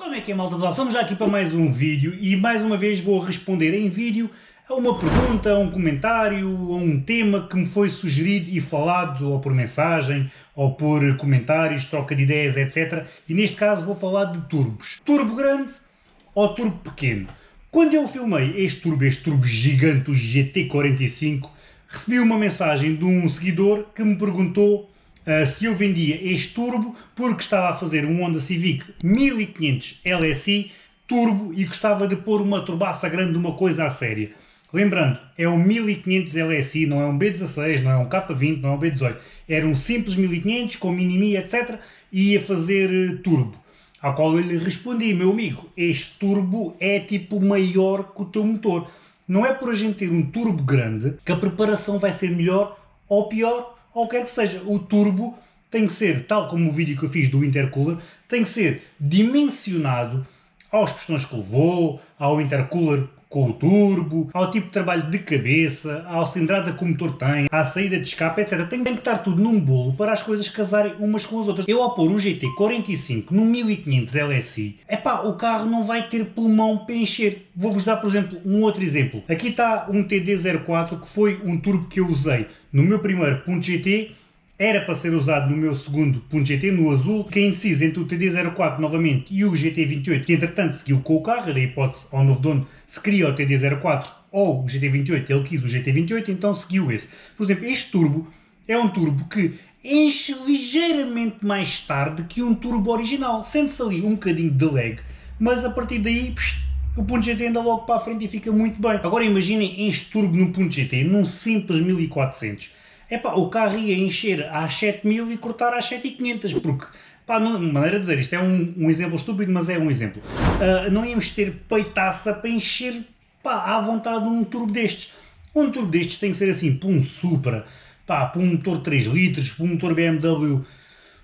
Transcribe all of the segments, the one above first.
Como é que é malta pessoal? Estamos já aqui para mais um vídeo e mais uma vez vou responder em vídeo a uma pergunta, a um comentário, a um tema que me foi sugerido e falado ou por mensagem ou por comentários, troca de ideias, etc. E neste caso vou falar de turbos. Turbo grande ou turbo pequeno? Quando eu filmei este turbo, este turbo gigante, o GT45, recebi uma mensagem de um seguidor que me perguntou se eu vendia este turbo porque estava a fazer um Honda Civic 1500 LSI turbo e gostava de pôr uma turbaça grande de uma coisa a séria. Lembrando, é um 1500 LSI, não é um B16, não é um K20, não é um B18. Era um simples 1500 com mini etc. e ia fazer eh, turbo. Ao qual eu lhe respondi, meu amigo, este turbo é tipo maior que o teu motor. Não é por a gente ter um turbo grande que a preparação vai ser melhor ou pior ou quer que seja. O turbo tem que ser, tal como o vídeo que eu fiz do intercooler, tem que ser dimensionado aos pistões que levou, ao intercooler com o turbo, ao tipo de trabalho de cabeça, à cilindrada que o motor tem, à saída de escape, etc. Tem, tem, que estar tudo num bolo para as coisas casarem umas com as outras. Eu ao pôr um GT45 num 1500 LSI, epá, o carro não vai ter pulmão para encher. Vou-vos dar, por exemplo, um outro exemplo. Aqui está um TD04 que foi um turbo que eu usei no meu primeiro .gt era para ser usado no meu segundo .gt, no azul, que é indeciso entre o TD04 novamente e o GT28, que entretanto seguiu com o carro, era a hipótese ao novo dono se queria o TD04 ou o GT28, ele quis o GT28, então seguiu esse. Por exemplo, este turbo é um turbo que enche ligeiramente mais tarde que um turbo original, sente-se ali um bocadinho de lag, mas a partir daí psh, o ponto GT anda logo para a frente e fica muito bem. Agora imaginem este turbo no ponto GT, num simples 1400 epá, o carro ia encher às 7000 e cortar às 7500, porque, pá, não, maneira de dizer, isto é um, um exemplo estúpido, mas é um exemplo. Uh, não íamos ter peitaça para encher, pá, à vontade um turbo destes. Um turbo destes tem que ser assim, para um Supra, pá, para um motor 3 litros, para um motor BMW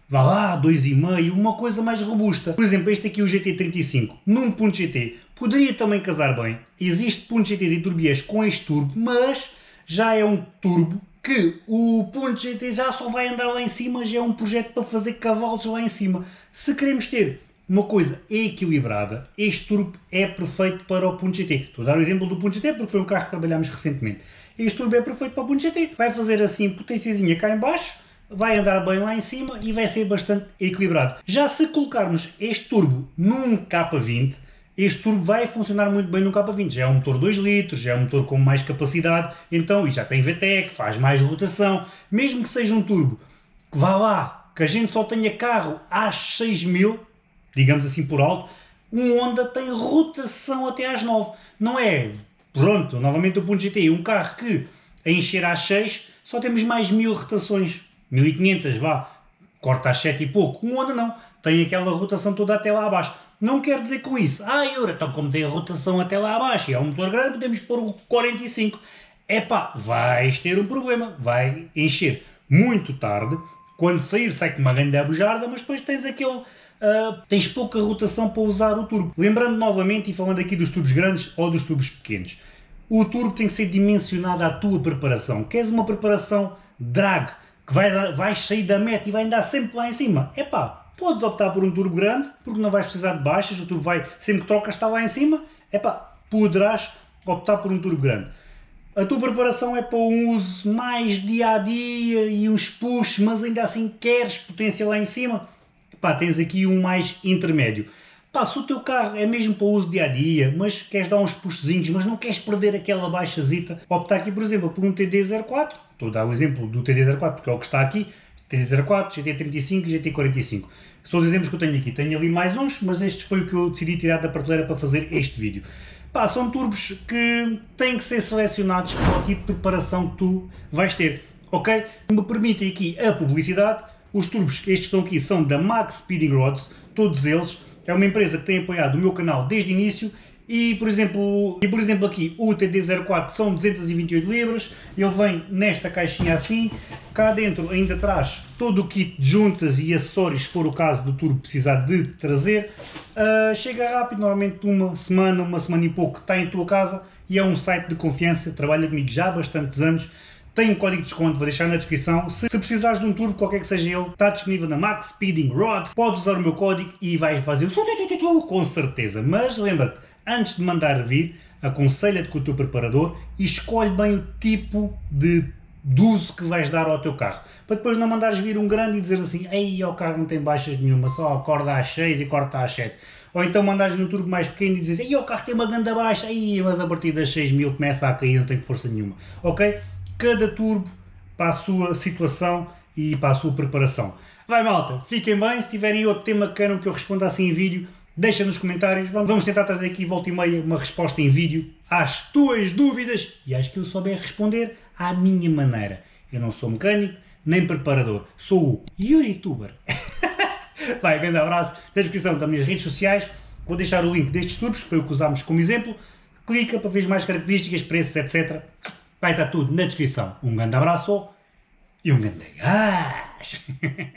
vá lá, 2,5, uma coisa mais robusta. Por exemplo, este aqui, o GT35, num ponto GT, poderia também casar bem. Existe ponto GTs e turbias com este turbo, mas já é um turbo que o ponto GT já só vai andar lá em cima, já é um projeto para fazer cavalos lá em cima. Se queremos ter uma coisa equilibrada, este turbo é perfeito para o ponto GT. Estou a dar o exemplo do ponto GT porque foi um carro que trabalhámos recentemente. Este turbo é perfeito para o ponto GT. Vai fazer assim potênciazinha cá em baixo, vai andar bem lá em cima e vai ser bastante equilibrado. Já se colocarmos este turbo num K20, este turbo vai funcionar muito bem no K20, já é um motor 2 litros, é um motor com mais capacidade, então, e já tem VTEC, faz mais rotação, mesmo que seja um turbo que vá lá, que a gente só tenha carro às 6000, digamos assim por alto, um Honda tem rotação até às 9, não é, pronto, novamente o ponto GTI, um carro que a encher às 6 só temos mais 1000 rotações, 1500 vá, corta às 7 e pouco, um Honda não, tem aquela rotação toda até lá abaixo. Não quer dizer com isso, ah, Eura, então como tem a rotação até lá abaixo e é um motor grande, podemos pôr o 45. Epá, vais ter um problema, vai encher muito tarde, quando sair sai com uma grande abujarda, mas depois tens aquele... Uh, tens pouca rotação para usar o turbo. Lembrando novamente, e falando aqui dos tubos grandes ou dos tubos pequenos, o turbo tem que ser dimensionado à tua preparação. Queres uma preparação drag, que vai, vais sair da meta e vai andar sempre lá em cima? Epá, Podes optar por um turbo grande, porque não vais precisar de baixas, o turbo vai, sempre que trocas está lá em cima, epá, poderás optar por um turbo grande. A tua preparação é para um uso mais dia a dia e uns push, mas ainda assim queres potência lá em cima, epá, tens aqui um mais intermédio. Pá, se o teu carro é mesmo para uso dia a dia, mas queres dar uns puxzinhos, mas não queres perder aquela baixazita, optar aqui, por exemplo, por um TD04, estou a dar o exemplo do TD04 porque é o que está aqui, TD04, GT35 e GT45. São os exemplos que eu tenho aqui. Tenho ali mais uns, mas este foi o que eu decidi tirar da prateleira para fazer este vídeo. Pá, são turbos que têm que ser selecionados para o tipo de preparação que tu vais ter, ok? Me permitem aqui a publicidade, os turbos, estes que estão aqui, são da Max Speeding Rods, todos eles. É uma empresa que tem apoiado o meu canal desde o início e por exemplo, e por exemplo aqui o TD04 são 228 libras, ele vem nesta caixinha assim, cá dentro ainda traz todo o kit de juntas e acessórios se for o caso do turbo precisar de trazer, uh, chega rápido, normalmente uma semana, uma semana e pouco está em tua casa e é um site de confiança, trabalha comigo já há bastantes anos, tem um código de desconto, vou deixar na descrição. Se, se precisares de um turbo, qualquer que seja ele, está disponível na Max Speeding Rods. Podes usar o meu código e vais fazer com certeza. Mas lembra-te, antes de mandar vir, aconselha-te com o teu preparador e escolhe bem o tipo de, uso que vais dar ao teu carro. Para depois não mandares vir um grande e dizer assim, ei, o carro não tem baixas nenhuma, só acorda às 6 e corta às 7. Ou então mandares no turbo mais pequeno e dizes, ei, o carro tem uma ganda baixa, ei, mas a partir das 6 mil começa a cair, não tem força nenhuma. Ok? cada turbo para a sua situação e para a sua preparação. Vai malta, fiquem bem, se tiverem outro tema que queiram que eu responda assim em vídeo, deixa nos comentários, vamos tentar trazer aqui volta e meia uma resposta em vídeo às tuas dúvidas e às que eu souber responder à minha maneira. Eu não sou mecânico, nem preparador, sou o youtuber. Vai, grande abraço, na descrição das minhas redes sociais, vou deixar o link destes turbos, que foi o que usámos como exemplo, clica para ver mais características, preços, etc. Vai estar tudo na descrição. Um grande abraço e um grande gás!